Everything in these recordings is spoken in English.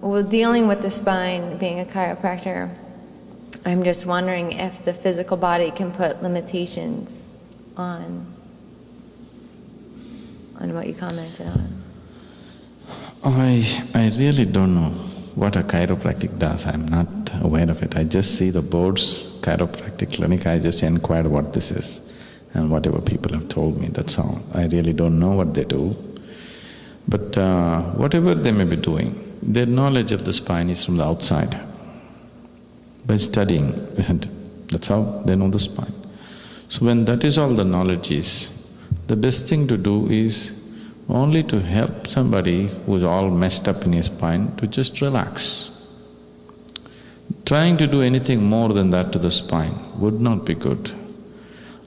Well, dealing with the spine, being a chiropractor, I'm just wondering if the physical body can put limitations on on what you commented on. I, I really don't know what a chiropractic does. I'm not aware of it. I just see the board's chiropractic clinic, I just inquired what this is and whatever people have told me, that's all. I really don't know what they do. But uh, whatever they may be doing, their knowledge of the spine is from the outside. By studying, isn't it? that's how they know the spine. So when that is all the knowledge is, the best thing to do is only to help somebody who's all messed up in his spine to just relax. Trying to do anything more than that to the spine would not be good.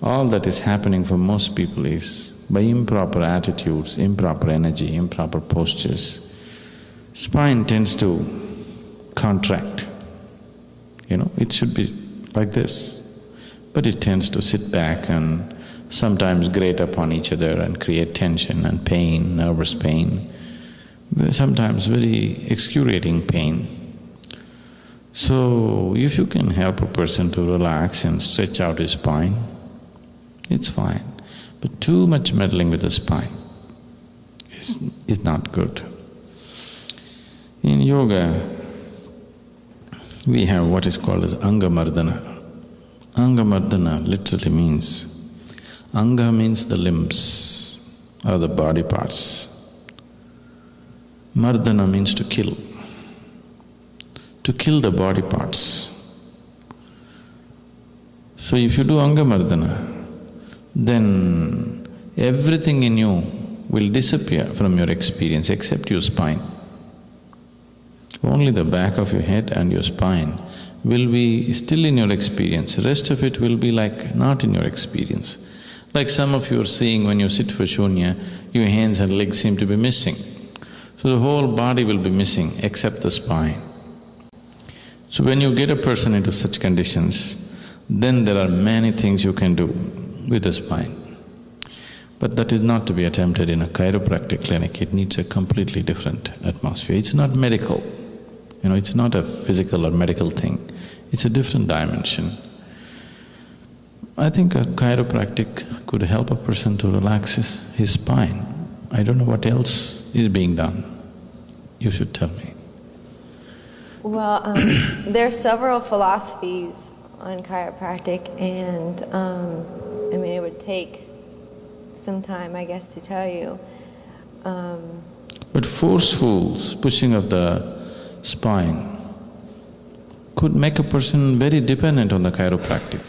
All that is happening for most people is by improper attitudes, improper energy, improper postures, spine tends to contract. You know, it should be like this, but it tends to sit back and sometimes grate upon each other and create tension and pain, nervous pain, sometimes very excruciating pain. So, if you can help a person to relax and stretch out his spine, it's fine. But too much meddling with the spine is, is not good. In yoga, we have what is called as Angamardana. Angamardana literally means Anga means the limbs or the body parts. Mardana means to kill, to kill the body parts. So if you do Anga Mardana, then everything in you will disappear from your experience except your spine. Only the back of your head and your spine will be still in your experience, rest of it will be like not in your experience. Like some of you are seeing when you sit for shunya, your hands and legs seem to be missing. So the whole body will be missing except the spine. So when you get a person into such conditions, then there are many things you can do with the spine. But that is not to be attempted in a chiropractic clinic, it needs a completely different atmosphere. It's not medical, you know, it's not a physical or medical thing, it's a different dimension. I think a chiropractic could help a person to relax his, his spine. I don't know what else is being done. You should tell me. Well, um, there are several philosophies on chiropractic, and um, I mean, it would take some time, I guess, to tell you. Um, but forceful pushing of the spine could make a person very dependent on the chiropractic.